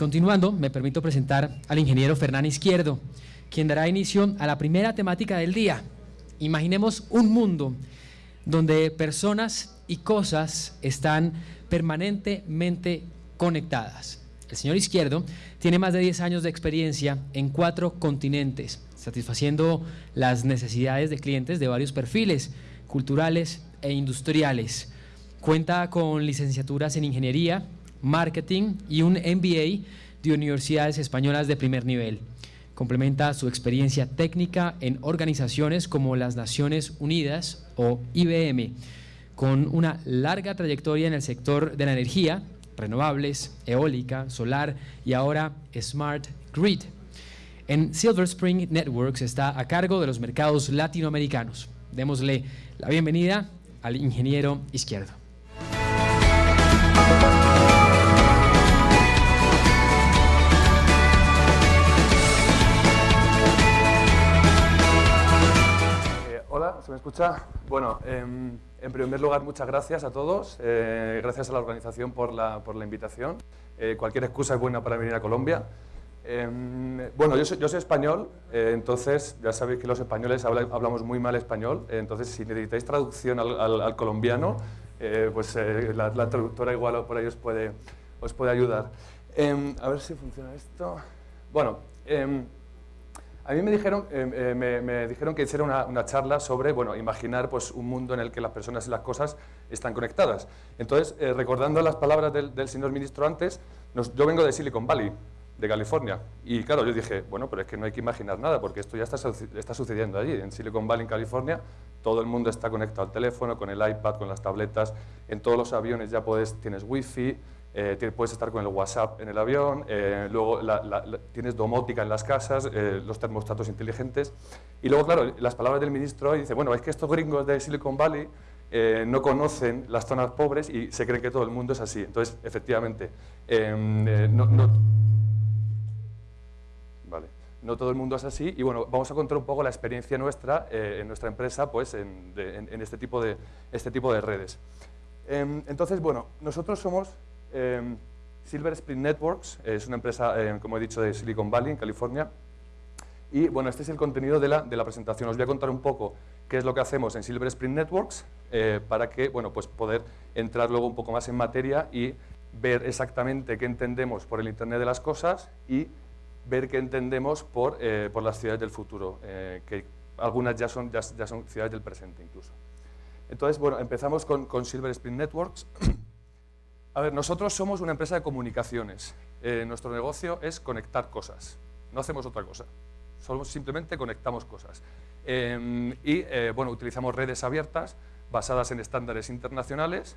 continuando, me permito presentar al ingeniero Fernán Izquierdo, quien dará inicio a la primera temática del día. Imaginemos un mundo donde personas y cosas están permanentemente conectadas. El señor Izquierdo tiene más de 10 años de experiencia en cuatro continentes, satisfaciendo las necesidades de clientes de varios perfiles, culturales e industriales. Cuenta con licenciaturas en ingeniería, marketing y un MBA de universidades españolas de primer nivel. Complementa su experiencia técnica en organizaciones como las Naciones Unidas o IBM, con una larga trayectoria en el sector de la energía, renovables, eólica, solar y ahora Smart Grid. En Silver Spring Networks está a cargo de los mercados latinoamericanos. Démosle la bienvenida al ingeniero izquierdo. Escucha? Bueno, em, en primer lugar, muchas gracias a todos. Eh, gracias a la organización por la, por la invitación. Eh, cualquier excusa es buena para venir a Colombia. Em, bueno, yo soy, yo soy español, eh, entonces ya sabéis que los españoles habla- hablamos muy mal español, eh, entonces si necesitáis traducción al, al- al colombiano, eh, pues la, la traductora igual por ahí os puede, os puede ayudar. Em, a ver si funciona esto. Bueno, a mí me dijeron, eh, eh, que hiciera una, charla sobre bueno, imaginar pues, un mundo en el que las personas y las cosas están conectadas. Entonces, eh, recordando las palabras del, señor ministro antes, yo vengo de Silicon Valley, de California, y claro, yo dije, bueno, pero es que no hay que imaginar nada, porque esto ya está, está sucediendo allí. En Silicon Valley, en California, todo el mundo está conectado al teléfono, con el iPad, con las tabletas, en todos los aviones ya puedes, tienes wifi, eh, puedes estar con el WhatsApp en el avión, eh, luego tienes domótica en las casas, eh, los termostatos inteligentes. Y luego, claro, las palabras del ministro dice, bueno, es que estos gringos de Silicon Valley no conocen las zonas pobres y se creen que todo el mundo es así. Entonces, efectivamente, em, no, todo el mundo es así y bueno, vamos a contar un poco la experiencia nuestra en nuestra empresa pues, en- en este, tipo de, este tipo de redes. Em, entonces, bueno, nosotros somos em, Silver Spring Networks, es una empresa, em, como he dicho, de Silicon Valley, en California. Y bueno, este es el contenido de la, presentación. Os voy a contar un poco qué es lo que hacemos en Silver Spring Networks eh, para que, bueno, pues poder entrar luego un poco más en materia y ver exactamente qué entendemos por el Internet de las cosas y ver qué entendemos por, eh, por las ciudades del futuro, eh, que algunas ya son, ya son ciudades del presente incluso. Entonces, bueno, empezamos con, con Silver Spring Networks. A ver, nosotros somos una empresa de comunicaciones. Eh, nuestro negocio es conectar cosas. No hacemos otra cosa. Solo simplemente conectamos cosas. Eh, y, eh, bueno, utilizamos redes abiertas basadas en estándares internacionales.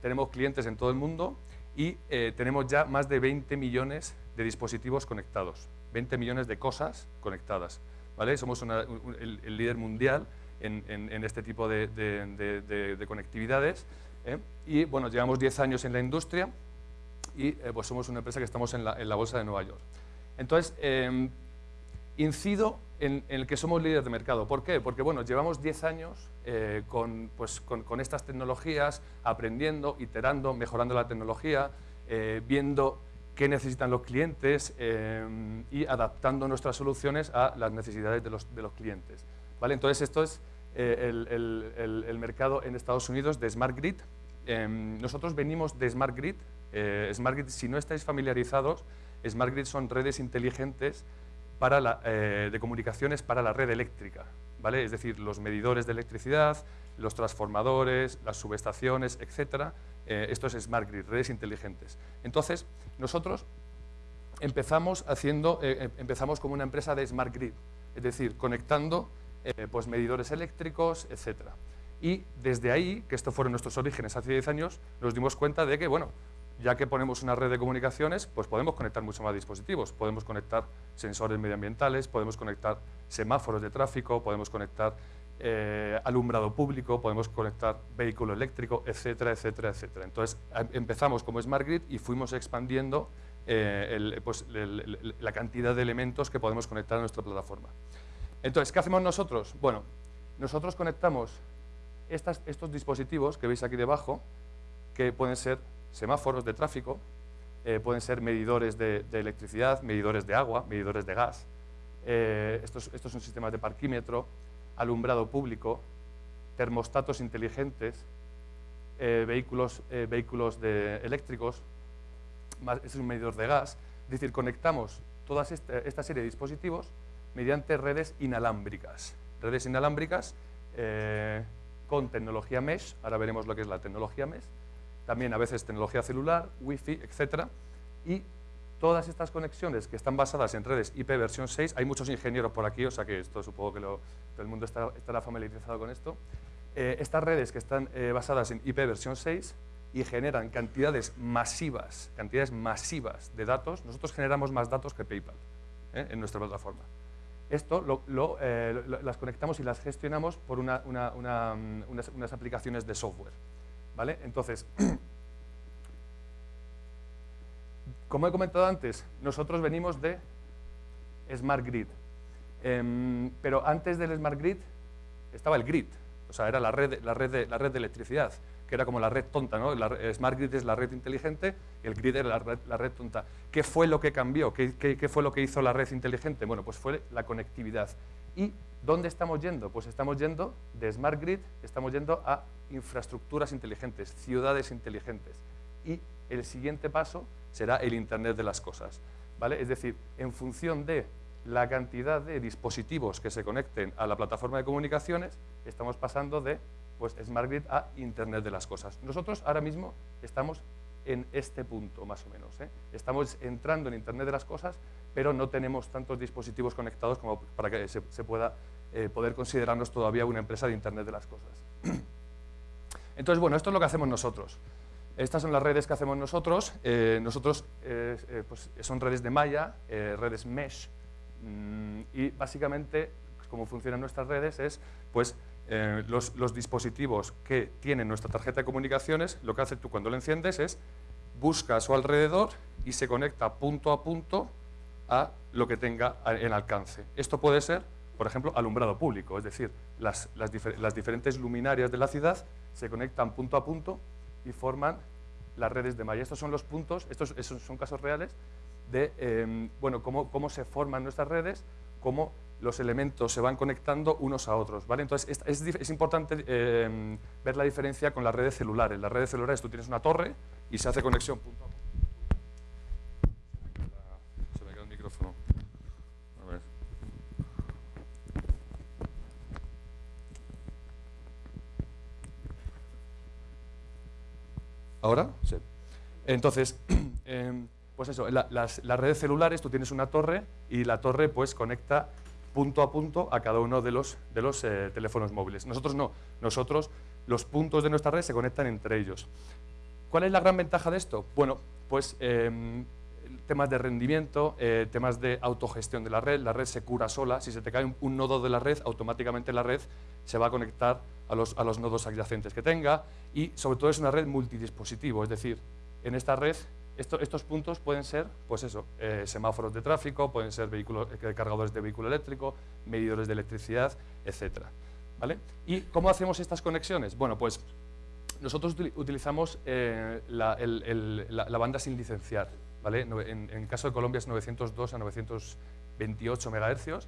Tenemos clientes en todo el mundo y eh, tenemos ya más de 20 millones de dispositivos conectados. 20 millones de cosas conectadas. ¿vale? Somos una- un- el, el líder mundial en, en- en este tipo de, de- de- de- de conectividades. ¿Eh? Y bueno, llevamos 10 años en la industria y eh, pues somos una empresa que estamos en la, bolsa de Nueva York. Entonces, eh, incido en, el que somos líderes de mercado. ¿Por qué? Porque bueno, llevamos 10 años eh, con, pues, con, estas tecnologías, aprendiendo, iterando, mejorando la tecnología, viendo qué necesitan los clientes eh, y adaptando nuestras soluciones a las necesidades de los, de los clientes. ¿Vale? Entonces, esto es eh, el, el- el- el mercado en Estados Unidos de Smart Grid. Em, nosotros venimos de Smart Grid. Eh, Smart Grid, si no estáis familiarizados, Smart Grid son redes inteligentes para la, eh, de comunicaciones para la red eléctrica, ¿vale? Es decir, los medidores de electricidad, los transformadores, las subestaciones, etcétera. Eh, esto es Smart Grid, redes inteligentes. Entonces, nosotros empezamos haciendo, eh, eh, empezamos como una empresa de Smart Grid, es decir, conectando eh, pues medidores eléctricos, etcétera. Y desde ahí, que estos fueron nuestros orígenes hace 10 años, nos dimos cuenta de que, bueno, ya que ponemos una red de comunicaciones, pues podemos conectar mucho más dispositivos. Podemos conectar sensores medioambientales, podemos conectar semáforos de tráfico, podemos conectar eh, alumbrado público, podemos conectar vehículo eléctrico, etcétera, etcétera, etcétera. Entonces, em- empezamos como Smart Grid y fuimos expandiendo eh, pues, la cantidad de elementos que podemos conectar a nuestra plataforma. Entonces, ¿qué hacemos nosotros? Bueno, nosotros conectamos estos dispositivos que veis aquí debajo, que pueden ser semáforos de tráfico, eh, pueden ser medidores de, electricidad, medidores de agua, medidores de gas. Eh, estos, son sistemas de parquímetro, alumbrado público, termostatos inteligentes, eh, vehículos, vehículos de eléctricos, este es un medidor de gas. Es decir, conectamos toda esta, serie de dispositivos mediante redes inalámbricas. Redes inalámbricas con tecnología mesh, ahora veremos lo que es la tecnología mesh, también a veces tecnología celular, wifi, etc. Y todas estas conexiones que están basadas en redes IP versión 6, hay muchos ingenieros por aquí, o sea que esto supongo que todo el mundo estará familiarizado con esto. Eh, estas redes que están eh, basadas en IP versión 6 y generan cantidades masivas, cantidades masivas de datos, nosotros generamos más datos que PayPal ¿eh? en nuestra plataforma. Esto lo, las conectamos y las gestionamos por mm, unas aplicaciones de software. ¿Vale? Entonces, como he comentado antes, nosotros venimos de Smart Grid. Em, pero antes del Smart Grid estaba el grid, o sea, era la red, la red de electricidad, que era como la red tonta, ¿no? Smart Grid es la red inteligente el grid era la red, tonta. ¿Qué fue lo que cambió? ¿Qué, ¿Qué, fue lo que hizo la red inteligente? Bueno, pues fue la conectividad. ¿Y dónde estamos yendo? Pues estamos yendo de Smart Grid, estamos yendo a infraestructuras inteligentes, ciudades inteligentes. Y el siguiente paso será el Internet de las cosas. ¿vale? Es decir, en función de la cantidad de dispositivos que se conecten a la plataforma de comunicaciones, estamos pasando de pues, Smart Grid a Internet de las cosas. Nosotros ahora mismo estamos en este punto, más o menos. ¿eh? Estamos entrando en Internet de las cosas, pero no tenemos tantos dispositivos conectados como para que se, pueda eh, poder considerarnos todavía una empresa de Internet de las cosas. Entonces, bueno, esto es lo que hacemos nosotros. Estas son las redes que hacemos nosotros. Eh, nosotros pues son redes de malla, redes mesh, mm, y básicamente cómo funcionan nuestras redes es pues, los, los, dispositivos que tienen nuestra tarjeta de comunicaciones, lo que hace tú cuando lo enciendes es busca a su alrededor y se conecta punto a punto a lo que tenga en alcance. Esto puede ser, por ejemplo, alumbrado público, es decir, las, diferentes luminarias de la ciudad se conectan punto a punto y forman las redes de malla. Estos son los puntos, estos, son casos reales de em, bueno, cómo se forman nuestras redes, cómo los elementos se van conectando unos a otros. ¿vale? Entonces, es, importante em, ver la diferencia con las redes celulares. Las redes celulares tú tienes una torre y se hace conexión punto a punto. ¿Ahora? Sí. Entonces, em, pues eso, las, redes celulares, tú tienes una torre y la torre pues conecta punto a punto a cada uno de los, de los eh, teléfonos móviles. Nosotros no, nosotros los puntos de nuestra red se conectan entre ellos. ¿Cuál es la gran ventaja de esto? Bueno, pues em, temas de rendimiento, eh, temas de autogestión de la red, la red se cura sola, si se te cae un, nodo de la red, automáticamente la red se va a conectar a los, a los nodos adyacentes que tenga y sobre todo es una red multidispositivo, es decir, en esta red estos puntos pueden ser, pues eso, eh, semáforos de tráfico, pueden ser vehículos, eh, cargadores de vehículo eléctrico, medidores de electricidad, etc. ¿Vale? ¿Y cómo hacemos estas conexiones? Bueno, pues nosotros utilizamos la, la, banda sin licenciar. ¿vale? En, el caso de Colombia es 902 a 928 MHz,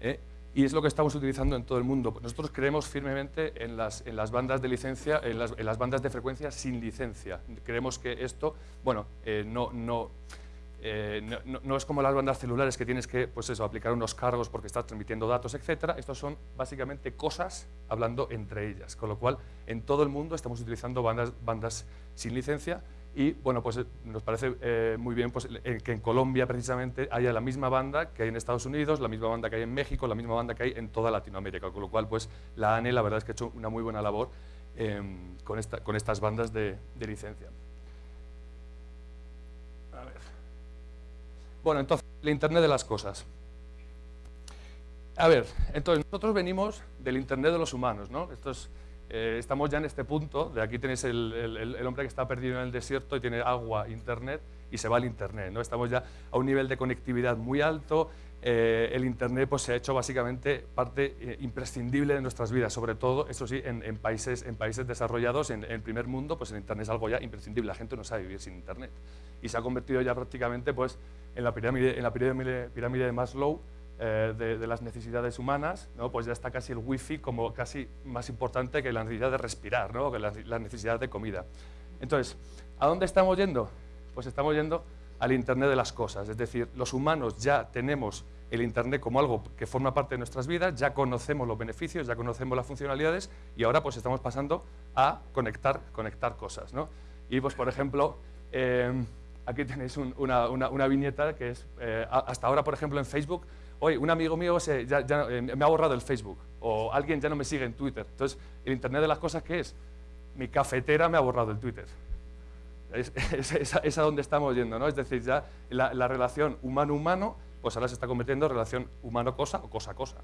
¿eh? Y es lo que estamos utilizando en todo el mundo. Nosotros creemos firmemente en las, en las bandas de licencia, en las, en las, bandas de frecuencia sin licencia. Creemos que esto, bueno, eh, no, no, eh, no, no, es como las bandas celulares que tienes que pues eso, aplicar unos cargos porque estás transmitiendo datos, etc. Estos son básicamente cosas hablando entre ellas, con lo cual en todo el mundo estamos utilizando bandas, bandas sin licencia y bueno, pues eh, nos parece eh, muy bien pues, que en Colombia precisamente haya la misma banda que hay en Estados Unidos, la misma banda que hay en México, la misma banda que hay en toda Latinoamérica, con lo cual pues la ANE la verdad es que ha hecho una muy buena labor em, con, esta, con estas bandas de, de licencia. A ver. Bueno, entonces, el Internet de las cosas. A ver, entonces nosotros venimos del Internet de los humanos, ¿no? Esto es, eh, estamos ya en este punto, de aquí tenéis el, hombre que está perdido en el desierto y tiene agua, internet, y se va al Internet. ¿no? Estamos ya a un nivel de conectividad muy alto, eh, el Internet pues, se ha hecho básicamente parte eh, imprescindible de nuestras vidas, sobre todo, eso sí, en, países, en países desarrollados, en, el primer mundo, pues el Internet es algo ya imprescindible, la gente no sabe vivir sin Internet. Y se ha convertido ya prácticamente pues, en la pirámide, en la pirámide, pirámide de Maslow, eh, de, las necesidades humanas, ¿no? pues ya está casi el wifi como casi más importante que la necesidad de respirar, ¿no? que la, la, necesidad de comida. Entonces, ¿a dónde estamos yendo? Pues estamos yendo al Internet de las cosas, es decir, los humanos ya tenemos el Internet como algo que forma parte de nuestras vidas, ya conocemos los beneficios, ya conocemos las funcionalidades y ahora pues estamos pasando a conectar, conectar cosas. ¿no? Y pues por ejemplo, eh, aquí tenéis una, una, viñeta que es, eh, hasta ahora por ejemplo en Facebook, hoy un amigo mío se, eh, me ha borrado el Facebook o alguien ya no me sigue en Twitter. Entonces, el Internet de las cosas, ¿qué es? Mi cafetera me ha borrado el Twitter. Es, a donde estamos yendo, ¿no? Es decir, ya la, la relación humano-humano pues ahora se está convirtiendo en relación humano-cosa o cosa-cosa.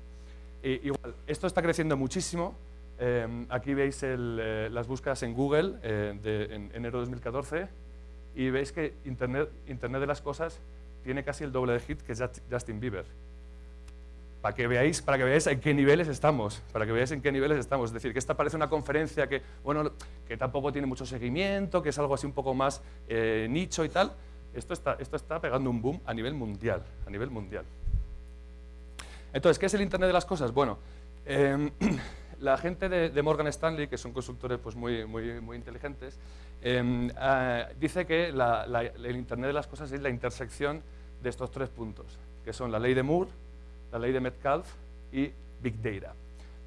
igual, esto está creciendo muchísimo. Em, aquí veis eh, las búsquedas en Google eh, de, en enero de 2014 y veis que Internet de las cosas tiene casi el doble de hit que Justin Bieber. Para que, veáis, para que veáis en qué niveles estamos, para que veáis en qué niveles estamos. Es decir, que esta parece una conferencia que, bueno, que tampoco tiene mucho seguimiento, que es algo así un poco más eh, nicho y tal, esto está, esto está pegando un boom a nivel mundial, a nivel mundial. Entonces, ¿qué es el Internet de las cosas? Bueno, em, la gente de, Morgan Stanley, que son consultores pues, muy, muy, muy inteligentes, em, ah, dice que el Internet de las cosas es la intersección de estos tres puntos, que son la ley de Moore, la ley de Metcalfe y Big Data.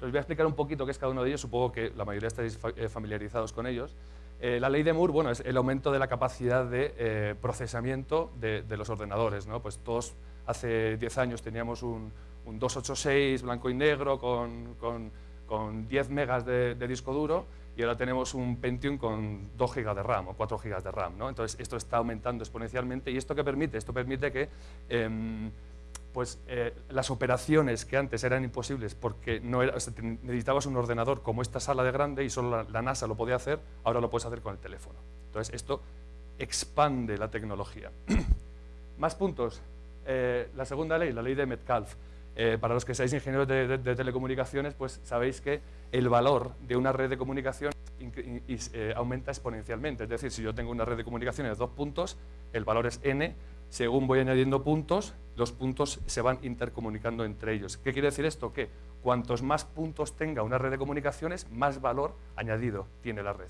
Entonces voy a explicar un poquito qué es cada uno de ellos, supongo que la mayoría estáis eh, familiarizados con ellos. Eh, la ley de Moore bueno, es el aumento de la capacidad de eh, procesamiento de, los ordenadores. ¿no? Pues todos hace 10 años teníamos un, 286 blanco y negro con, con, 10 megas de, disco duro y ahora tenemos un Pentium con 2 gigas de RAM o 4 gigas de RAM. ¿no? Entonces esto está aumentando exponencialmente y esto qué permite? Esto permite que em, pues eh, las operaciones que antes eran imposibles porque no era, necesitabas un ordenador como esta sala de grande y solo la, NASA lo podía hacer, ahora lo puedes hacer con el teléfono. Entonces esto expande la tecnología. Más puntos. Eh, la segunda ley, la ley de Metcalfe. Eh, para los que seáis ingenieros de, telecomunicaciones, pues sabéis que el valor de una red de comunicación aumenta exponencialmente. Es decir, si yo tengo una red de comunicaciones de dos puntos, el valor es n, según voy añadiendo puntos, los puntos se van intercomunicando entre ellos. ¿Qué quiere decir esto? Que cuantos más puntos tenga una red de comunicaciones, más valor añadido tiene la red.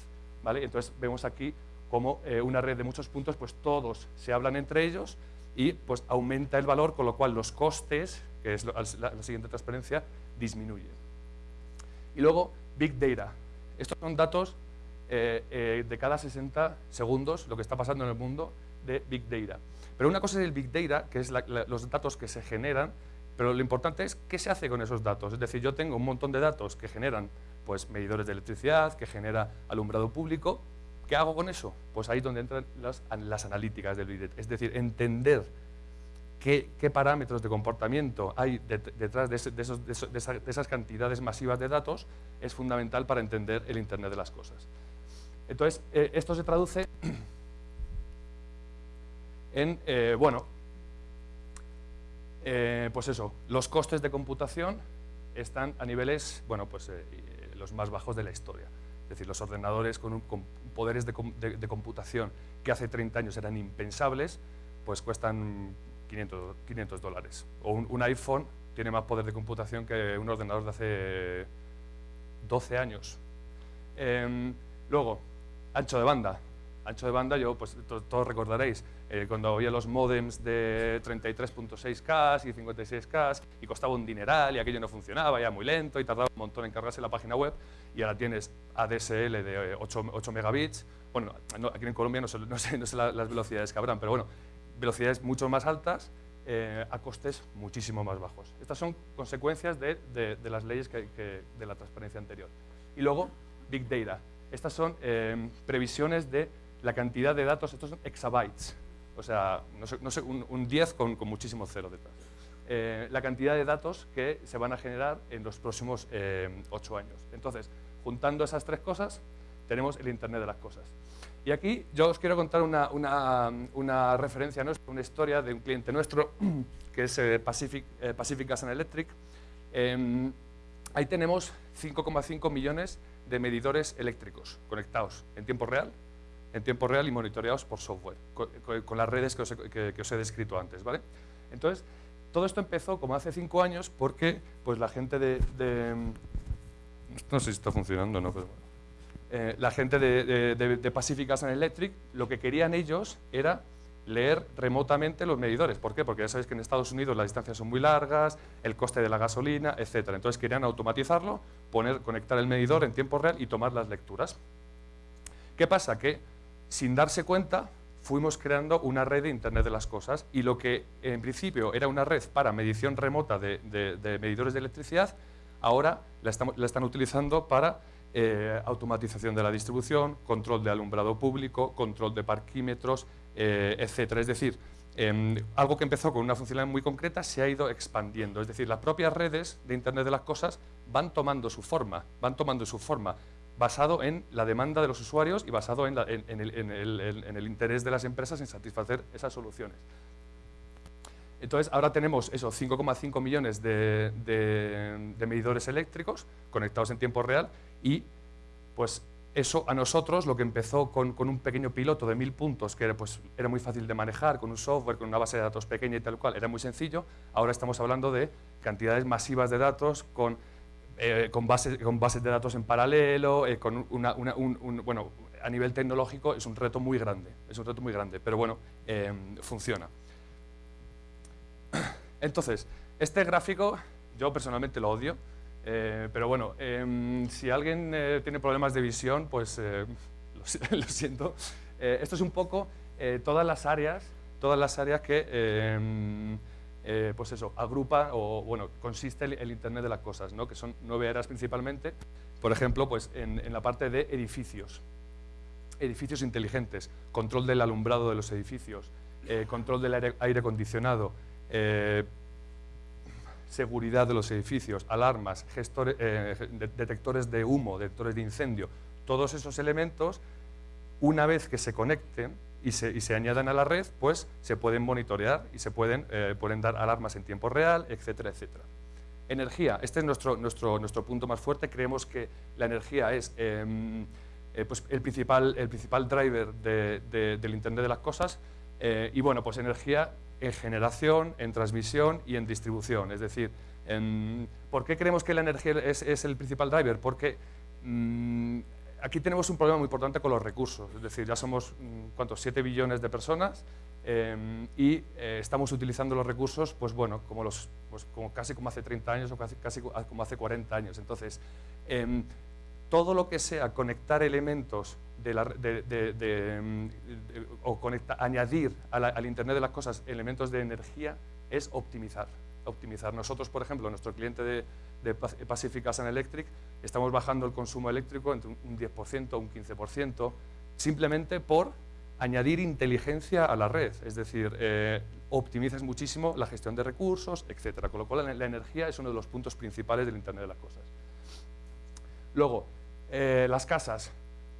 Entonces vemos aquí como eh, una red de muchos puntos, pues todos se hablan entre ellos y pues aumenta el valor, con lo cual los costes, que es la, siguiente transparencia, disminuyen. Y luego, Big Data. Estos son datos eh, eh, de cada 60 segundos, lo que está pasando en el mundo de Big Data. Pero una cosa es el Big Data, que es los datos que se generan, pero lo importante es qué se hace con esos datos. Es decir, yo tengo un montón de datos que generan pues, medidores de electricidad, que genera alumbrado público. ¿Qué hago con eso? Pues ahí es donde entran las, analíticas del Big Data. Es decir, entender qué, parámetros de comportamiento hay detrás de, esas, cantidades masivas de datos es fundamental para entender el Internet de las cosas. Entonces, eh, esto se traduce en, eh, bueno, eh, pues eso, los costes de computación están a niveles, bueno, pues eh, los más bajos de la historia. Es decir, los ordenadores con, poderes de, computación que hace 30 años eran impensables, pues cuestan 500, 500 dólares. O un, iPhone tiene más poder de computación que un ordenador de hace 12 años. Em, luego, ancho de banda. Ancho de banda, yo, pues todos recordaréis, eh, cuando había los modems de 33.6K y 56K y costaba un dineral y aquello no funcionaba, ya muy lento y tardaba un montón en cargarse la página web y ahora tienes ADSL de 8, 8 megabits. Bueno, aquí en Colombia no sé, no sé, las velocidades que habrán, pero bueno, velocidades mucho más altas eh, a costes muchísimo más bajos. Estas son consecuencias de, de, las leyes que, de la transparencia anterior. Y luego, Big Data. Estas son eh, previsiones de la cantidad de datos, estos son exabytes, o sea, no sé, un, 10 con, muchísimo cero detrás. Eh, la cantidad de datos que se van a generar en los próximos eh, 8 años. Entonces, juntando esas tres cosas, tenemos el Internet de las cosas. Y aquí yo os quiero contar una, una, una referencia nuestra, una historia de un cliente nuestro, que es eh, Pacific, eh, Pacific Gas and Electric. Em, ahí tenemos 5,5 millones de medidores eléctricos conectados en tiempo real, en tiempo real y monitoreados por software, con, las redes que os, he, descrito antes. ¿vale? Entonces, todo esto empezó como hace cinco años porque pues, la gente de, no sé si está funcionando no, pero bueno. Eh, la gente de, de, Pacific Gas and Electric, lo que querían ellos era leer remotamente los medidores. ¿Por qué? Porque ya sabéis que en Estados Unidos las distancias son muy largas, el coste de la gasolina, etc. Entonces querían automatizarlo, poner, conectar el medidor en tiempo real y tomar las lecturas. ¿Qué pasa? Que sin darse cuenta fuimos creando una red de Internet de las Cosas y lo que en principio era una red para medición remota de, medidores de electricidad, ahora la, están utilizando para eh, automatización de la distribución, control de alumbrado público, control de parquímetros, eh, etc. Es decir, em, algo que empezó con una funcionalidad muy concreta se ha ido expandiendo. Es decir, las propias redes de Internet de las Cosas van tomando su forma, van tomando su forma basado en la demanda de los usuarios y basado en, el, interés de las empresas en satisfacer esas soluciones. Entonces, ahora tenemos esos 5,5 millones de, medidores eléctricos conectados en tiempo real y pues eso a nosotros, lo que empezó con, un pequeño piloto de mil puntos, que era, pues, era muy fácil de manejar, con un software, con una base de datos pequeña y tal cual, era muy sencillo, ahora estamos hablando de cantidades masivas de datos con, eh, con, bases, con bases de datos en paralelo, eh, con una, un, bueno, a nivel tecnológico es un reto muy grande, es un reto muy grande, pero bueno, eh, funciona. Entonces, este gráfico yo personalmente lo odio, eh, pero bueno, em, si alguien eh, tiene problemas de visión, pues eh, lo, siento. esto es un poco todas las áreas, todas las áreas que, em, pues eso, agrupa o bueno, consiste el, Internet de las cosas, ¿no? que son nueve áreas principalmente. Por ejemplo, pues en, en la parte de edificios, edificios inteligentes, control del alumbrado de los edificios, control del aire, acondicionado, seguridad de los edificios, alarmas, eh, detectores de humo, detectores de incendio, todos esos elementos, una vez que se conecten y se, añadan a la red, pues se pueden monitorear y se pueden, eh, pueden dar alarmas en tiempo real, etcétera, etcétera. Energía, este es nuestro, nuestro, nuestro punto más fuerte, creemos que la energía es em, eh, pues el, principal, el principal driver del Internet de las cosas, y bueno, pues energía en generación, en transmisión y en distribución. Es decir, ¿por qué creemos que la energía es, el principal driver? Porque mm, aquí tenemos un problema muy importante con los recursos. Es decir, ya somos, mm, ¿cuántos? 7 billones de personas em, y eh, estamos utilizando los recursos, pues bueno, como, los, pues como casi como hace 30 años o casi, como hace 40 años. Entonces, em, todo lo que sea conectar elementos Mm, o añadir al Internet de las cosas elementos de energía es optimizar. Optimizar. Nosotros, por ejemplo, nuestro cliente de, Pacific Gas Electric, estamos bajando el consumo eléctrico entre un 10% o un 15%, simplemente por añadir inteligencia a la red, es decir, eh, optimizas muchísimo la gestión de recursos, etc. Con lo cual la, energía es uno de los puntos principales del Internet de las cosas. Luego, eh, las casas.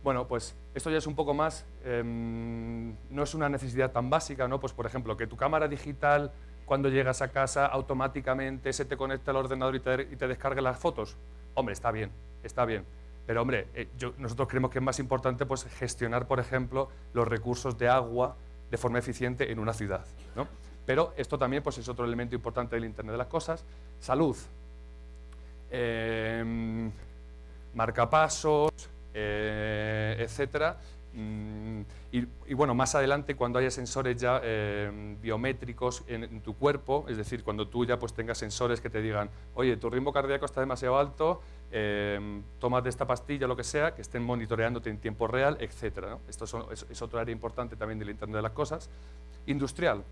Bueno, pues esto ya es un poco más, em, no es una necesidad tan básica, ¿no? Pues por ejemplo, que tu cámara digital cuando llegas a casa automáticamente se te conecta al ordenador y te, descargue las fotos. Hombre, está bien, está bien. Pero hombre, eh, nosotros creemos que es más importante pues, gestionar, por ejemplo, los recursos de agua de forma eficiente en una ciudad. ¿no? Pero esto también pues, es otro elemento importante del Internet de las Cosas. Salud. Eh, marcapasos, etcétera. Mm, y, bueno, más adelante cuando haya sensores ya eh, biométricos en, tu cuerpo, es decir, cuando tú ya pues tengas sensores que te digan, oye, tu ritmo cardíaco está demasiado alto, eh, de esta pastilla, lo que sea, que estén monitoreándote en tiempo real, etcétera. Esto es, es, otro área importante también del Internet de las Cosas. Industrial,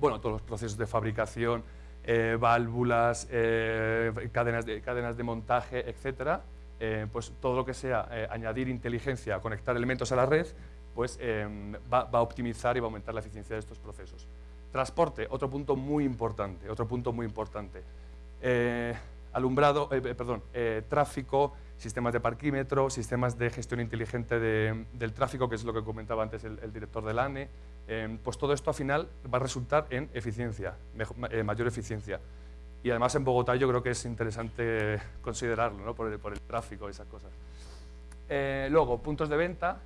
bueno, todos los procesos de fabricación, eh, válvulas, cadenas, de, cadenas de montaje, etcétera. Eh, pues todo lo que sea eh, añadir inteligencia, conectar elementos a la red, pues eh, va, a optimizar y va a aumentar la eficiencia de estos procesos. Transporte, otro punto muy importante, otro punto muy importante. alumbrado, perdón, tráfico, sistemas de parquímetro, sistemas de gestión inteligente del tráfico, que es lo que comentaba antes el, director del ANE, pues todo esto al final va a resultar en eficiencia, mayor eficiencia. Y además en Bogotá yo creo que es interesante considerarlo, ¿no? por, el, por el tráfico y esas cosas. luego, puntos de venta,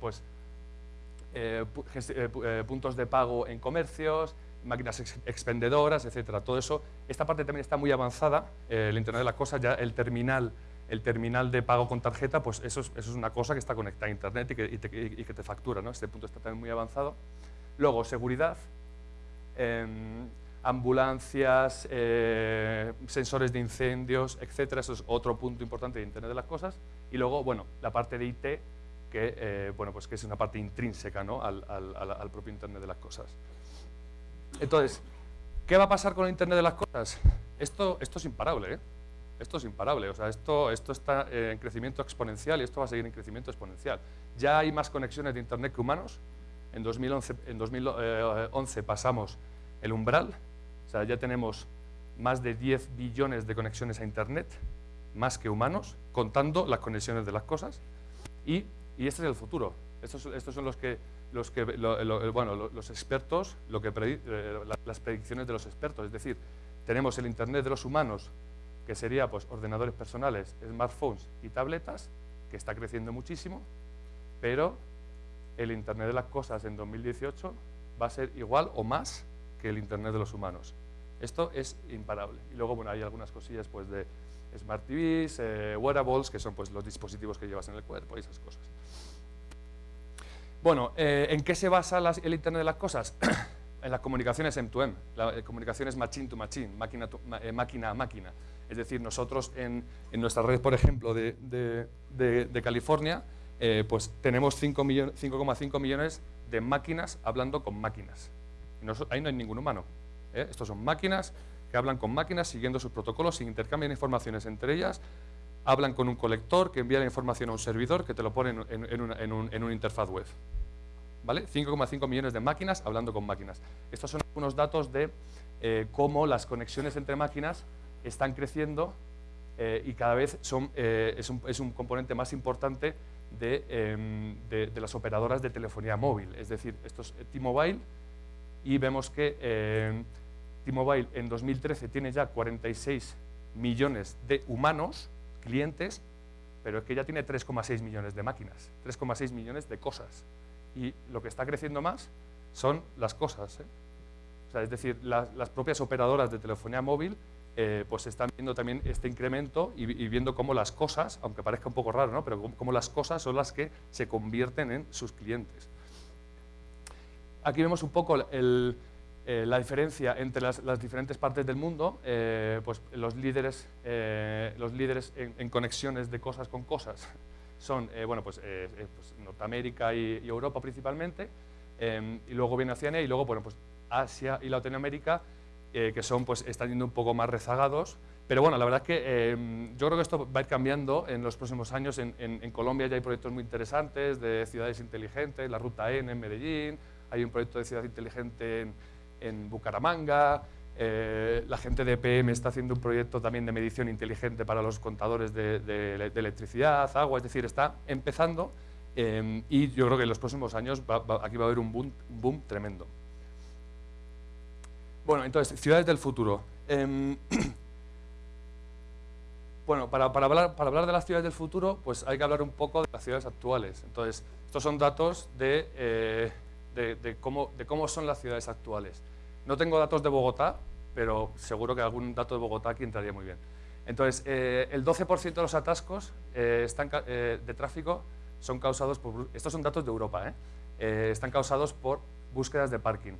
pues eh, eh, eh, puntos de pago en comercios, máquinas expendedoras, etcétera. Todo eso, esta parte también está muy avanzada, el Internet de las Cosas, ya el terminal, el terminal de pago con tarjeta, pues eso es, una cosa que está conectada a Internet y que, te, factura, ¿no? Este punto está también muy avanzado. Luego, seguridad, ambulancias, sensores de incendios, etcétera. Eso es otro punto importante de Internet de las Cosas. Y luego, bueno, la parte de IT, que, eh, bueno, pues que es una parte intrínseca ¿no? al, propio Internet de las cosas. Entonces, ¿qué va a pasar con el Internet de las cosas? Esto, esto es imparable, ¿eh? Esto es imparable, o sea, esto, esto está en crecimiento exponencial y esto va a seguir en crecimiento exponencial. Ya hay más conexiones de Internet que humanos. En 2011, en 2011 pasamos el umbral, sea, ya tenemos más de 10 billones de conexiones a Internet, más que humanos, contando las conexiones de las cosas. Y este es el futuro. Estos, estos son los que, los, que bueno, los expertos, lo que eh, las predicciones de los expertos. Es decir, tenemos el Internet de los humanos, que sería pues, ordenadores personales, smartphones y tabletas, que está creciendo muchísimo, pero el Internet de las cosas en 2018 va a ser igual o más que el Internet de los humanos. Esto es imparable. Y luego bueno, hay algunas cosillas pues, de Smart TVs, eh, wearables, que son pues, los dispositivos que llevas en el cuerpo y esas cosas. Bueno, eh, ¿en qué se basa el Internet de las cosas? en las comunicaciones M2M, las eh, comunicaciones machine to machine, máquina, máquina a máquina. Es decir, nosotros en, en nuestra red, por ejemplo, de, de, California, pues tenemos 5,5 millones de máquinas hablando con máquinas. ahí no hay ningún humano. Estos son máquinas que hablan con máquinas siguiendo sus protocolos y intercambian informaciones entre ellas, hablan con un colector que envía la información a un servidor que te lo pone en, una, interfaz web. ¿Vale? 5,5 millones de máquinas hablando con máquinas. Estos son algunos datos de eh, cómo las conexiones entre máquinas están creciendo eh, y cada vez son, eh, es, un, componente más importante em, de, de, las operadoras de telefonía móvil. Es decir, esto es T-Mobile y vemos que em, T-Mobile en 2013 tiene ya 46 millones de humanos, clientes, pero es que ya tiene 3,6 millones de máquinas, 3,6 millones de cosas. Y lo que está creciendo más son las cosas. ¿eh? O sea, es decir, las propias operadoras de telefonía móvil eh, pues están viendo también este incremento y, viendo cómo las cosas, aunque parezca un poco raro, ¿no? pero cómo las cosas son las que se convierten en sus clientes. Aquí vemos un poco el, eh, la diferencia entre las, diferentes partes del mundo, eh, pues los líderes, eh, los líderes en, conexiones de cosas con cosas son bueno, pues, pues Norteamérica y, Europa principalmente, y luego viene Oceanía y luego bueno, pues Asia y Latinoamérica, que son, pues, están yendo un poco más rezagados, pero bueno, la verdad es que yo creo que esto va a ir cambiando en los próximos años. En, en, Colombia ya hay proyectos muy interesantes de ciudades inteligentes, la Ruta N en Medellín, hay un proyecto de ciudad inteligente en, en Bucaramanga, eh, la gente de PM está haciendo un proyecto también de medición inteligente para los contadores de, electricidad, agua, es decir, está empezando eh, y yo creo que en los próximos años aquí va a haber un boom, tremendo. Bueno, entonces, ciudades del futuro. Em, bueno, para, hablar, para hablar de las ciudades del futuro, pues hay que hablar un poco de las ciudades actuales. Entonces, estos son datos de, eh, de, cómo, de cómo son las ciudades actuales. No tengo datos de Bogotá, pero seguro que algún dato de Bogotá aquí entraría muy bien. Entonces, eh, el 12% de los atascos eh, eh, de tráfico son causados por... Estos son datos de Europa, están causados por búsquedas de parking.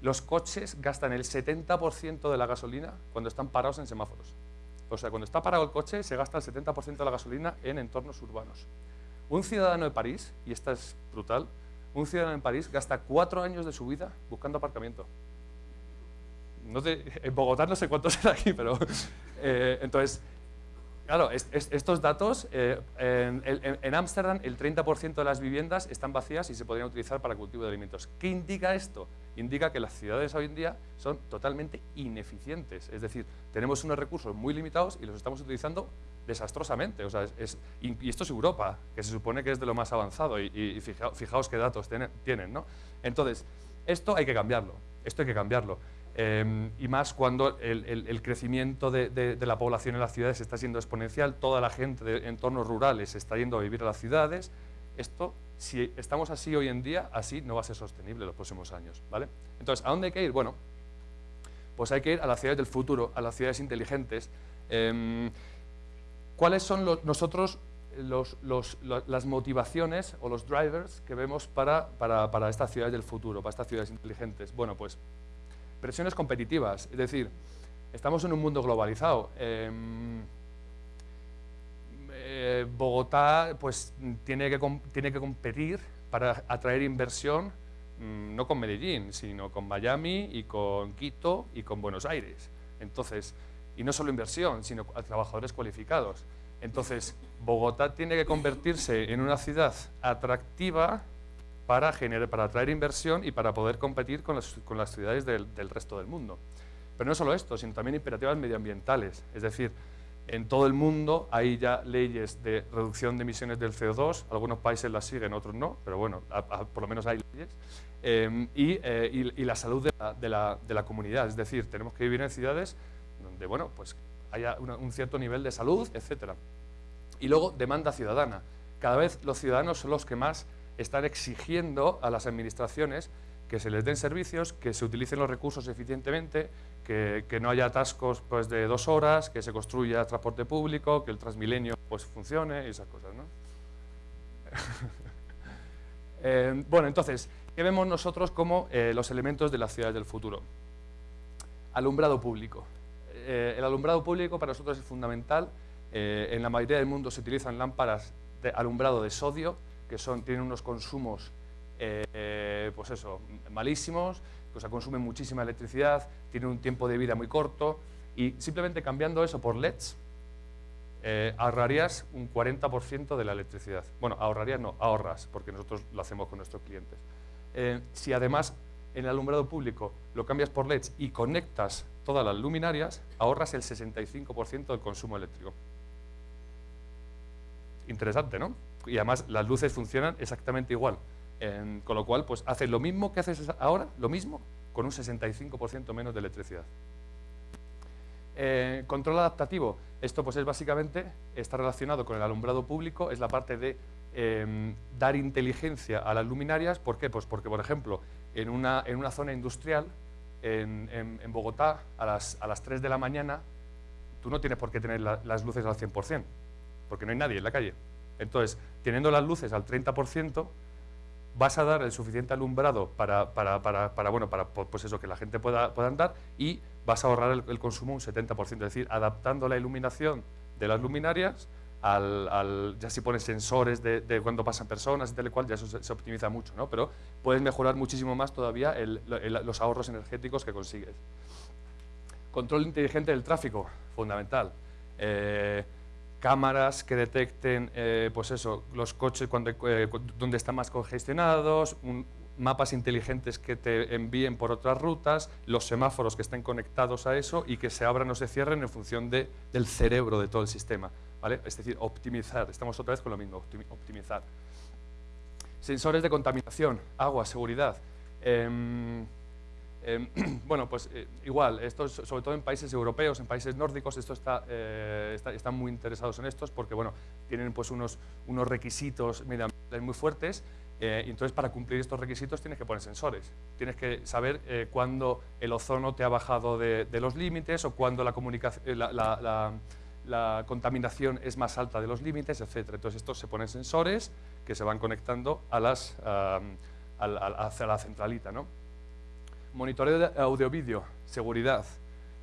Los coches gastan el 70% de la gasolina cuando están parados en semáforos. O sea, cuando está parado el coche, se gasta el 70% de la gasolina en entornos urbanos. Un ciudadano de París, y esta es brutal, un ciudadano en París gasta cuatro años de su vida buscando aparcamiento en Bogotá no sé cuánto será aquí, pero... Eh, entonces, Claro, estos datos, eh, en Ámsterdam el 30% de las viviendas están vacías y se podrían utilizar para cultivo de alimentos. ¿Qué indica esto? Indica que las ciudades hoy en día son totalmente ineficientes, es decir, tenemos unos recursos muy limitados y los estamos utilizando desastrosamente. O sea, y, esto es Europa, que se supone que es de lo más avanzado y, fijaos qué datos tienen. ¿no? Entonces, esto hay que cambiarlo, esto hay que cambiarlo. Em, y más cuando el, crecimiento de, la población en las ciudades está siendo exponencial, toda la gente de entornos rurales está yendo a vivir a las ciudades, esto, si estamos así hoy en día, así no va a ser sostenible en los próximos años. ¿vale? Entonces, ¿a dónde hay que ir? Bueno, pues hay que ir a las ciudades del futuro, a las ciudades inteligentes. Em, ¿Cuáles son nosotros las motivaciones o los drivers que vemos para, para, para estas ciudades del futuro, para estas ciudades inteligentes? Bueno, pues presiones competitivas, es decir, estamos en un mundo globalizado. Em, eh, Bogotá pues, tiene, que, tiene que competir para atraer inversión mm, no con Medellín, sino con Miami y con Quito y con Buenos Aires. Entonces, y no solo inversión, sino a trabajadores cualificados. Entonces, Bogotá tiene que convertirse en una ciudad atractiva para, generar, para atraer inversión y para poder competir con las, ciudades del, resto del mundo. Pero no solo esto, sino también imperativas medioambientales. Es decir, en todo el mundo hay ya leyes de reducción de emisiones del CO2, algunos países las siguen, otros no, pero bueno, por lo menos hay leyes, em, eh, y, la salud de la, comunidad. Es decir, tenemos que vivir en ciudades donde bueno, pues haya un cierto nivel de salud, etc. Y luego, demanda ciudadana. Cada vez los ciudadanos son los que más están exigiendo a las administraciones que se les den servicios, que se utilicen los recursos eficientemente, que, no haya atascos pues, de dos horas, que se construya transporte público, que el Transmilenio pues, funcione y esas cosas. ¿no? Eh, bueno, entonces, ¿qué vemos nosotros como eh, los elementos de las ciudades del futuro? Alumbrado público. Eh, el alumbrado público para nosotros es fundamental. en la mayoría del mundo se utilizan lámparas de alumbrado de sodio, que son, tienen unos consumos eh, pues eso, malísimos, o sea, consumen muchísima electricidad, tienen un tiempo de vida muy corto y simplemente cambiando eso por LEDs eh, ahorrarías un 40% de la electricidad. Bueno, ahorrarías no, ahorras, porque nosotros lo hacemos con nuestros clientes. Eh, si además en el alumbrado público lo cambias por LEDs y conectas todas las luminarias, ahorras el 65% del consumo eléctrico. Interesante, ¿no? Y además las luces funcionan exactamente igual. con lo cual, pues haces lo mismo que haces ahora, lo mismo, con un 65% menos de electricidad. Eh, control adaptativo. Esto pues es básicamente, está relacionado con el alumbrado público, es la parte de em, dar inteligencia a las luminarias. ¿Por qué? Pues porque, por ejemplo, en una, en una zona industrial, en, en, Bogotá, a las, a las 3 de la mañana, tú no tienes por qué tener las luces al 100%, porque no hay nadie en la calle. Entonces, teniendo las luces al 30%, vas a dar el suficiente alumbrado para, bueno, para pues eso, que la gente pueda, pueda andar y vas a ahorrar el, consumo un 70%, es decir, adaptando la iluminación de las luminarias al, ya si pones sensores de, cuando pasan personas y tal y cual, ya eso se, optimiza mucho, ¿no? Pero puedes mejorar muchísimo más todavía los ahorros energéticos que consigues. Control inteligente del tráfico, fundamental. Eh, cámaras que detecten eh, pues eso, los coches cuando, eh, donde están más congestionados, mapas inteligentes que te envíen por otras rutas, los semáforos que estén conectados a eso y que se abran o se cierren en función de, del cerebro de todo el sistema. ¿vale? Es decir, optimizar, estamos otra vez con lo mismo, optimizar. Sensores de contaminación, agua, seguridad. Em, Em, bueno, pues eh, igual, esto sobre todo en países europeos, en países nórdicos, esto eh, está, están muy interesados en estos porque bueno, tienen pues unos, unos requisitos muy fuertes eh, y entonces para cumplir estos requisitos tienes que poner sensores. Tienes que saber cuándo el ozono te ha bajado de, los límites o cuándo la, contaminación es más alta de los límites, etc. Entonces estos se ponen sensores que se van conectando a las, hacia la centralita. ¿no? Monitoreo de audio-vídeo, seguridad,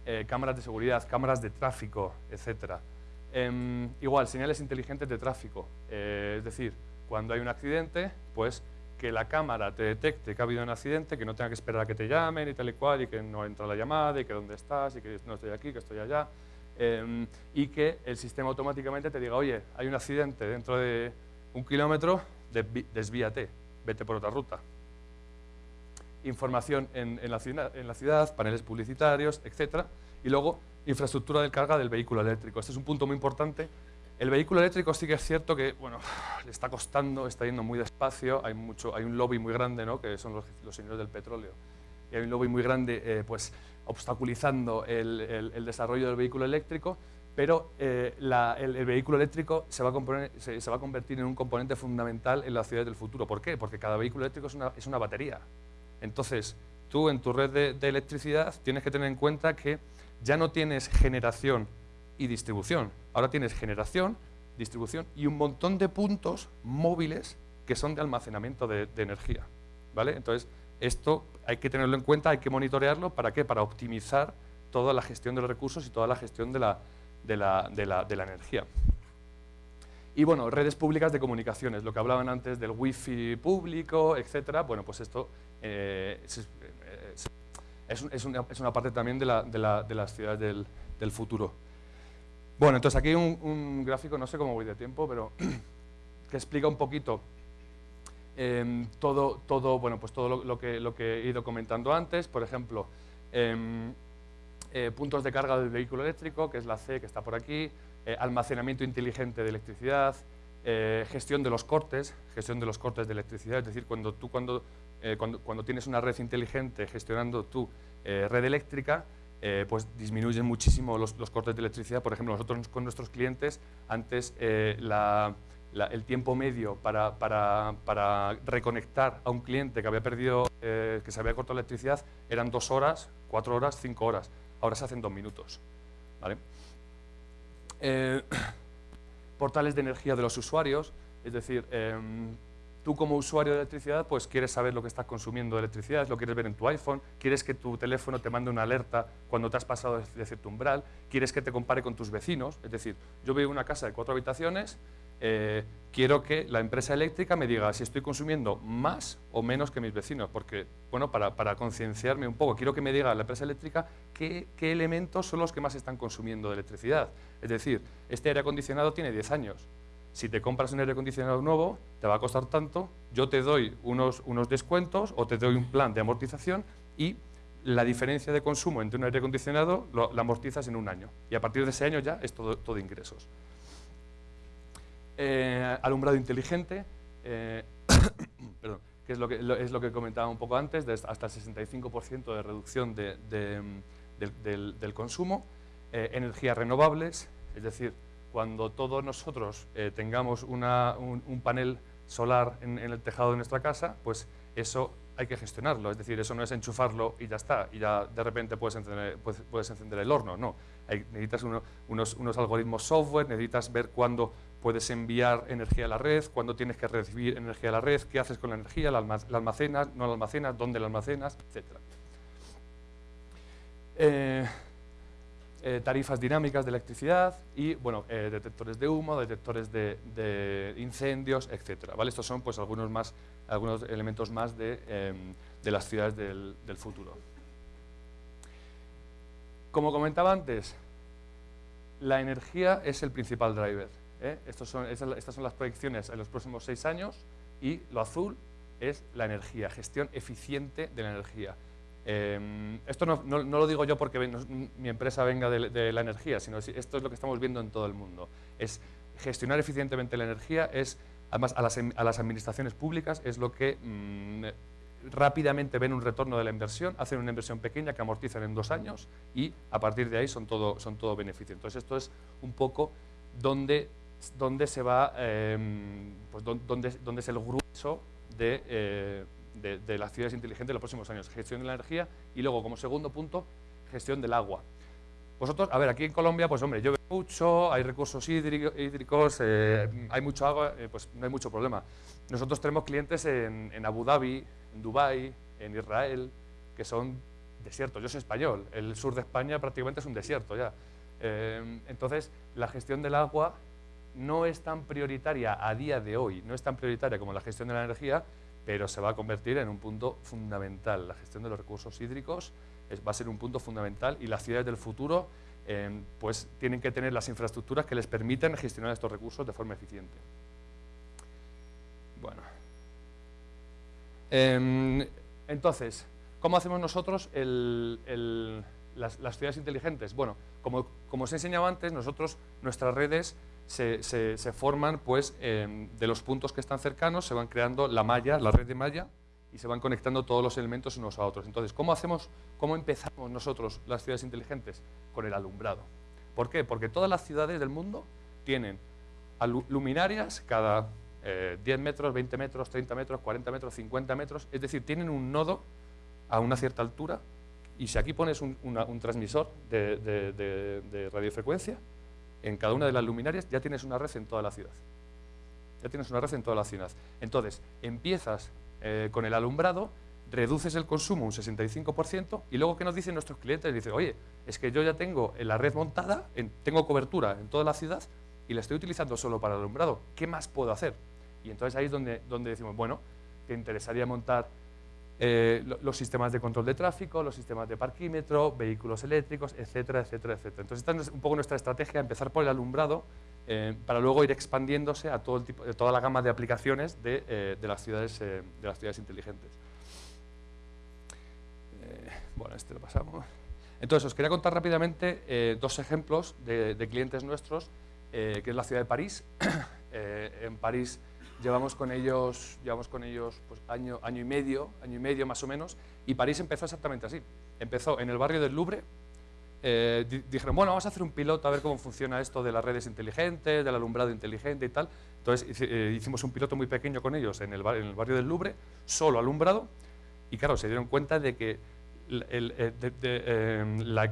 eh, cámaras de seguridad, cámaras de tráfico, etc. Em, igual, señales inteligentes de tráfico, eh, es decir, cuando hay un accidente, pues que la cámara te detecte que ha habido un accidente, que no tenga que esperar a que te llamen y tal y cual, y que no entra la llamada, y que dónde estás, y que no estoy aquí, que estoy allá. Em, y que el sistema automáticamente te diga, oye, hay un accidente dentro de un kilómetro, desvíate, vete por otra ruta. Información en, la ciudad, en la ciudad, paneles publicitarios, etc. Y luego, infraestructura de carga del vehículo eléctrico. Este es un punto muy importante. El vehículo eléctrico sí que es cierto que bueno, le está costando, está yendo muy despacio, hay, mucho, hay un lobby muy grande, ¿no? que son los, señores del petróleo, y hay un lobby muy grande eh, pues, obstaculizando el, desarrollo del vehículo eléctrico, pero eh, el, vehículo eléctrico se va, a se, va, a convertir en un componente fundamental en las ciudades del futuro. ¿Por qué? Porque cada vehículo eléctrico es una, es una batería. Entonces, tú en tu red de, electricidad tienes que tener en cuenta que ya no tienes generación y distribución, ahora tienes generación, distribución y un montón de puntos móviles que son de almacenamiento de, de energía. ¿vale? Entonces, esto hay que tenerlo en cuenta, hay que monitorearlo, ¿para qué? Para optimizar toda la gestión de los recursos y toda la gestión de la, de la, energía. Y bueno, redes públicas de comunicaciones, lo que hablaban antes del wifi público, etcétera, bueno, pues esto eh, es, una, parte también de, las ciudades del, futuro. Bueno, entonces aquí un, gráfico, no sé cómo voy de tiempo, pero que explica un poquito Em, todo, todo, bueno, pues todo lo, que, lo, que, he ido comentando antes, por ejemplo, em, eh, puntos de carga del vehículo eléctrico, que es la C que está por aquí, eh, almacenamiento inteligente de electricidad, eh, gestión de los cortes, gestión de los cortes de electricidad, es decir, cuando tú cuando, cuando, cuando tienes una red inteligente gestionando tu red eléctrica, pues disminuyen muchísimo los, cortes de electricidad. Por ejemplo, nosotros con nuestros clientes, antes el tiempo medio para, para, para, reconectar a un cliente que había perdido, eh, que se había cortado electricidad, eran dos horas, cuatro horas, cinco horas. Ahora se hacen dos minutos. Eh, portales de energía de los usuarios, es decir, em, tú como usuario de electricidad pues quieres saber lo que estás consumiendo de electricidad, lo quieres ver en tu iPhone, quieres que tu teléfono te mande una alerta cuando te has pasado de cierto umbral, quieres que te compare con tus vecinos, es decir, yo vivo en una casa de cuatro habitaciones, eh, quiero que la empresa eléctrica me diga si estoy consumiendo más o menos que mis vecinos, porque, bueno, para, concienciarme un poco, quiero que me diga la empresa eléctrica qué, qué, elementos son los que más están consumiendo de electricidad. Es decir, este aire acondicionado tiene 10 años. Si te compras un aire acondicionado nuevo, te va a costar tanto, yo te doy unos, unos descuentos o te doy un plan de amortización y la diferencia de consumo entre un aire acondicionado la amortizas en un año. Y a partir de ese año ya es todo, todo ingresos. Eh, alumbrado inteligente, eh, que es lo que, es lo que comentaba un poco antes, hasta el 65% de reducción del, consumo, eh, energías renovables, es decir, cuando todos nosotros tengamos un, panel solar en, el tejado de nuestra casa, pues eso hay que gestionarlo, es decir, eso no es enchufarlo y ya está, y ya de repente puedes encender, el horno, no. necesitas unos, unos, algoritmos software, necesitas ver cuándo puedes enviar energía a la red, cuándo tienes que recibir energía a la red, qué haces con la energía, la, almacenas, no la almacenas, dónde la almacenas, etc. Eh, eh, tarifas dinámicas de electricidad y bueno, eh, detectores de humo, detectores de, incendios, etc. ¿vale? Estos son pues, algunos, más, algunos elementos más de, em, las ciudades del, del futuro. Como comentaba antes, la energía es el principal driver. ¿eh? son, estas son las proyecciones en los próximos seis años y lo azul es la energía, gestión eficiente de la energía. Em, esto no, lo digo yo porque mi empresa venga de, la energía, sino esto es lo que estamos viendo en todo el mundo. Es gestionar eficientemente la energía, es además a las, administraciones públicas es lo que mm, rápidamente ven un retorno de la inversión, hacen una inversión pequeña que amortizan en dos años y a partir de ahí son todo, son todo beneficio. Entonces esto es un poco donde donde se va, em, pues donde, es el grueso eh, de, las ciudades inteligentes en los próximos años. Gestión de la energía y luego, como segundo punto, gestión del agua. Vosotros, a ver, aquí en Colombia, pues hombre, llueve mucho, hay recursos hídricos, eh, hay mucho agua, eh, pues no hay mucho problema. Nosotros tenemos clientes en, en Abu Dhabi, en Dubái, en Israel, que son desiertos. Yo soy español, el sur de España prácticamente es un desierto ya. entonces, la gestión del agua no es tan prioritaria a día de hoy, no es tan prioritaria como la gestión de la energía, pero se va a convertir en un punto fundamental. La gestión de los recursos hídricos va a ser un punto fundamental y las ciudades del futuro em, pues tienen que tener las infraestructuras que les permitan gestionar estos recursos de forma eficiente. Bueno. Em, entonces, ¿cómo hacemos nosotros las, ciudades inteligentes? Bueno, como, os he enseñado antes, nosotros, nuestras redes se, forman pues, em, de los puntos que están cercanos, se van creando la malla, la red de malla, y se van conectando todos los elementos unos a otros. Entonces, ¿cómo hacemos, cómo empezamos nosotros las ciudades inteligentes? Con el alumbrado. ¿Por qué? Porque todas las ciudades del mundo tienen luminarias cada 10 eh, metros, 20 metros, 30 metros, 40 metros, 50 metros, es decir, tienen un nodo a una cierta altura y si aquí pones un, transmisor de, radiofrecuencia, en cada una de las luminarias ya tienes una red en toda la ciudad. Ya tienes una red en toda la ciudad. Entonces, empiezas eh, con el alumbrado, reduces el consumo un 65% y luego, ¿qué nos dicen nuestros clientes? Dicen, oye, es que yo ya tengo la red montada, tengo cobertura en toda la ciudad y la estoy utilizando solo para el alumbrado. ¿Qué más puedo hacer? Y entonces ahí es donde, donde decimos, bueno, te interesaría montar eh, los sistemas de control de tráfico, los sistemas de parquímetro, vehículos eléctricos, etcétera, etcétera, etcétera. Entonces esta es un poco nuestra estrategia, empezar por el alumbrado eh, para luego ir expandiéndose a todo el tipo, toda la gama de aplicaciones de, eh, de las, ciudades, de las ciudades inteligentes. bueno, este lo pasamos. Entonces, os quería contar rápidamente dos ejemplos de, de, clientes nuestros, que es la ciudad de París. en París Llevamos con ellos, llevamos con ellos pues, año, año y medio, año y medio más o menos, y París empezó exactamente así. Empezó en el barrio del Louvre, eh, dijeron, bueno, vamos a hacer un piloto a ver cómo funciona esto de las redes inteligentes, del alumbrado inteligente y tal. Entonces eh, hicimos un piloto muy pequeño con ellos en el, en el barrio del Louvre, solo alumbrado, y claro, se dieron cuenta de que eh, la,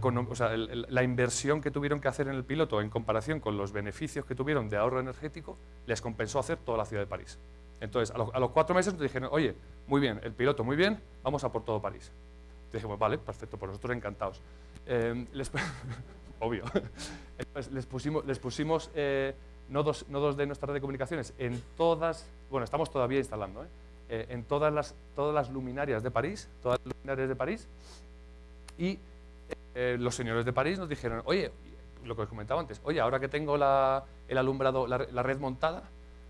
la, inversión que tuvieron que hacer en el piloto en comparación con los beneficios que tuvieron de ahorro energético, les compensó hacer toda la ciudad de París. Entonces, a, los cuatro meses nos dijeron, oye, muy bien, el piloto muy bien, vamos a por todo París. Y dijimos, vale, perfecto, por nosotros encantados. Eh, obvio. les pusimos, les pusimos eh, nodos, nodos de nuestra red de comunicaciones en todas, bueno, estamos todavía instalando, ¿eh? Eh, en todas las, todas las luminarias de París, todas las luminarias de París, y eh, los señores de París nos dijeron, oye, lo que os comentaba antes, oye, ahora que tengo la, el alumbrado, la, red montada,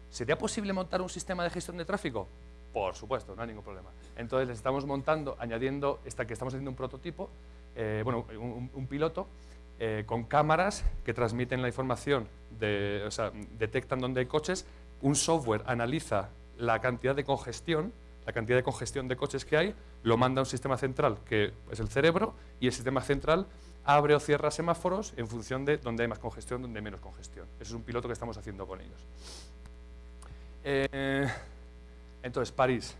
¿sería posible montar un sistema de gestión de tráfico? Por supuesto, no hay ningún problema. Entonces les estamos montando, añadiendo, esta, que estamos haciendo un prototipo, eh, bueno, un, piloto, con cámaras que transmiten la información, de, o sea, detectan dónde hay coches, un software analiza la cantidad de congestión, la cantidad de congestión de coches que hay, lo manda a un sistema central que es el cerebro y el sistema central abre o cierra semáforos en función de dónde hay más congestión, dónde hay menos congestión. Eso es un piloto que estamos haciendo con ellos. Eh, entonces, París.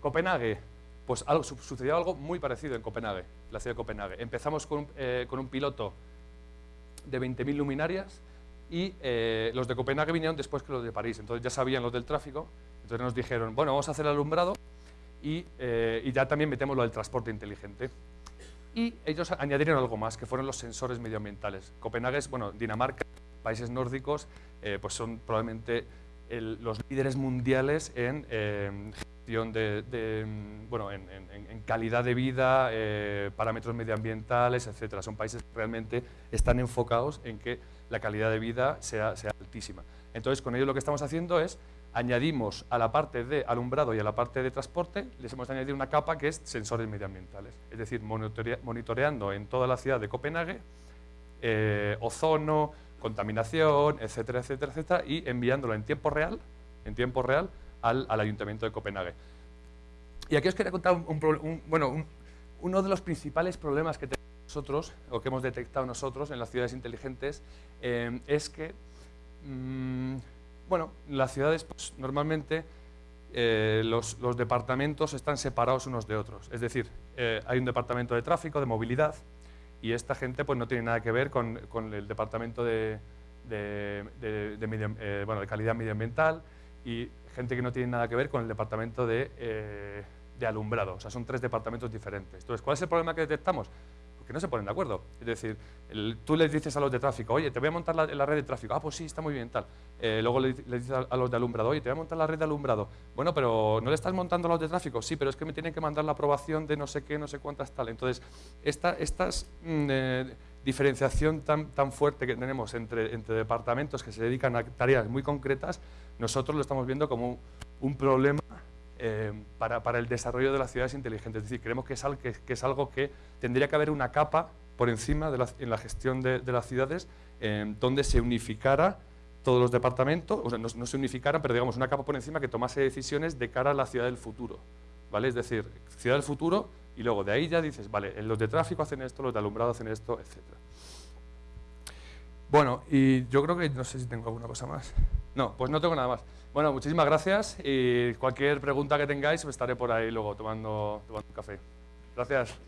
Copenhague. Pues algo, sucedió algo muy parecido en Copenhague, la ciudad de Copenhague. Empezamos con un, eh, piloto de 20.000 luminarias y eh, los de Copenhague vinieron después que los de París, entonces ya sabían los del tráfico, entonces nos dijeron, bueno, vamos a hacer el alumbrado y, eh, ya también metemos lo del transporte inteligente. Y ellos añadieron algo más, que fueron los sensores medioambientales. Copenhague es, bueno, Dinamarca, países nórdicos, eh, pues son probablemente los líderes mundiales en gestión de, bueno, en, calidad de vida, parámetros medioambientales, etcétera. Son países que realmente están enfocados en que la calidad de vida sea, sea altísima. Entonces, con ello lo que estamos haciendo es añadimos a la parte de alumbrado y a la parte de transporte, les hemos añadido una capa que es sensores medioambientales, es decir, monitoreando en toda la ciudad de Copenhague eh, ozono, contaminación, etcétera, etcétera, etcétera, y enviándolo en tiempo real, en tiempo real al, Ayuntamiento de Copenhague. Y aquí os quería contar bueno, uno de los principales problemas que tenemos nosotros, o que hemos detectado nosotros en las ciudades inteligentes, eh, es que, mm, bueno, las ciudades pues, normalmente eh, los, departamentos están separados unos de otros. Es decir, eh, hay un departamento de tráfico, de movilidad, y esta gente pues, no tiene nada que ver con, el departamento de, bueno, de calidad medioambiental y gente que no tiene nada que ver con el departamento de, de alumbrado. O sea, son tres departamentos diferentes. Entonces, ¿cuál es el problema que detectamos? No se ponen de acuerdo. Es decir, tú les dices a los de tráfico, oye, te voy a montar la, red de tráfico. Ah, pues sí, está muy bien, tal. Eh, luego le, dices a, los de alumbrado, oye, te voy a montar la red de alumbrado. Bueno, pero ¿no le estás montando a los de tráfico? Sí, pero es que me tienen que mandar la aprobación de no sé qué, no sé cuántas tal. Entonces, esta mm, eh, diferenciación tan, tan fuerte que tenemos entre, entre departamentos que se dedican a tareas muy concretas, nosotros lo estamos viendo como un problema eh, para, para, el desarrollo de las ciudades inteligentes. Es decir, creemos que es, algo que, tendría que haber una capa por encima de la, en la gestión de, las ciudades eh, donde se unificara todos los departamentos, o sea, no, se unificara, pero digamos una capa por encima que tomase decisiones de cara a la ciudad del futuro. ¿vale? Es decir, ciudad del futuro y luego de ahí ya dices, vale, los de tráfico hacen esto, los de alumbrado hacen esto, etc. Bueno, y yo creo que no sé si tengo alguna cosa más. No, pues no tengo nada más. Bueno, muchísimas gracias y cualquier pregunta que tengáis estaré por ahí luego tomando, tomando un café. Gracias.